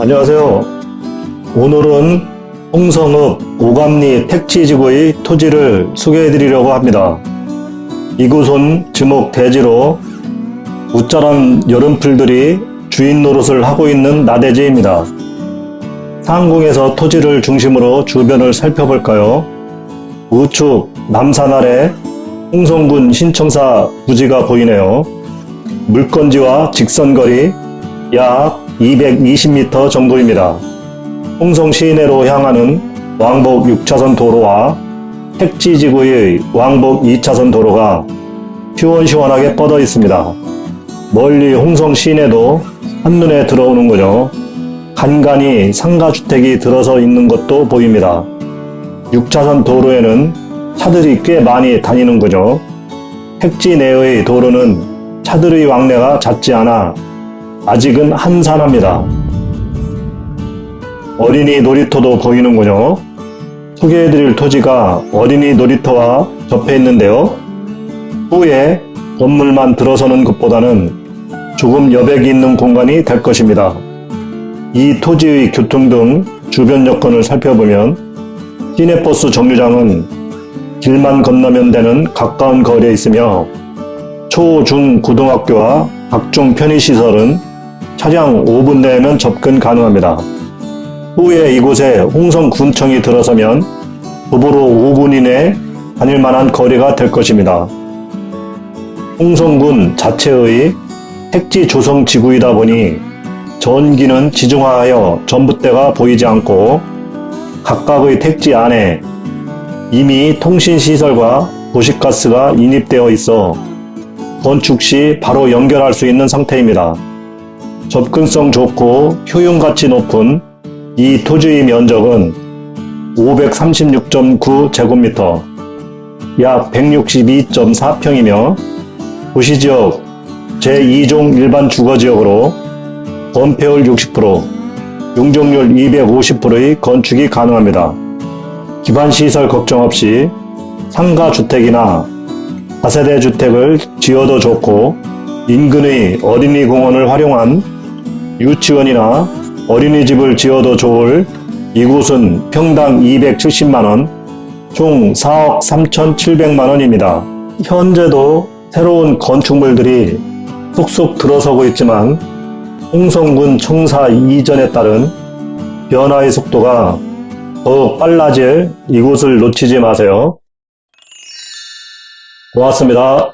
안녕하세요. 오늘은 홍성읍 오감리 택지지구의 토지를 소개해 드리려고 합니다. 이곳은 지목 대지로 웃자란 여름풀들이 주인 노릇을 하고 있는 나대지입니다. 상공에서 토지를 중심으로 주변을 살펴볼까요? 우측 남산 아래 홍성군 신청사 부지가 보이네요. 물건지와 직선거리 약 220m 정도입니다. 홍성 시내로 향하는 왕복 6차선 도로와 택지지구의 왕복 2차선 도로가 시원시원하게 뻗어 있습니다. 멀리 홍성 시내도 한눈에 들어오는군요. 간간히 상가주택이 들어서 있는 것도 보입니다. 6차선 도로에는 차들이 꽤 많이 다니는군요. 택지 내의 도로는 차들의 왕래가 잦지 않아 아직은 한산합니다. 어린이 놀이터도 보이는군요. 소개해드릴 토지가 어린이 놀이터와 접해 있는데요. 후에 건물만 들어서는 것보다는 조금 여백이 있는 공간이 될 것입니다. 이 토지의 교통 등 주변 여건을 살펴보면 시내버스 정류장은 길만 건너면 되는 가까운 거리에 있으며 초, 중, 고등학교와 각종 편의시설은 차량 5분 내에면 접근 가능합니다. 후에 이곳에 홍성군청이 들어서면 도보로 5분 이내 다닐 만한 거리가 될 것입니다. 홍성군 자체의 택지 조성 지구이다 보니 전기는 지중화하여 전봇대가 보이지 않고 각각의 택지 안에 이미 통신시설과 도시가스가 인입되어 있어 건축 시 바로 연결할 수 있는 상태입니다. 접근성 좋고 효용가치 높은 이 토지의 면적은 536.9제곱미터, 약 162.4평이며 도시지역 제2종 일반 주거지역으로 건폐율 60%, 용적률 250%의 건축이 가능합니다. 기반시설 걱정 없이 상가주택이나 다세대 주택을 지어도 좋고 인근의 어린이 공원을 활용한 유치원이나 어린이집을 지어도 좋을 이곳은 평당 270만원, 총 4억 3,700만원입니다. 현재도 새로운 건축물들이 쏙쏙 들어서고 있지만 홍성군 청사 이전에 따른 변화의 속도가 더 빨라질 이곳을 놓치지 마세요. 고맙습니다.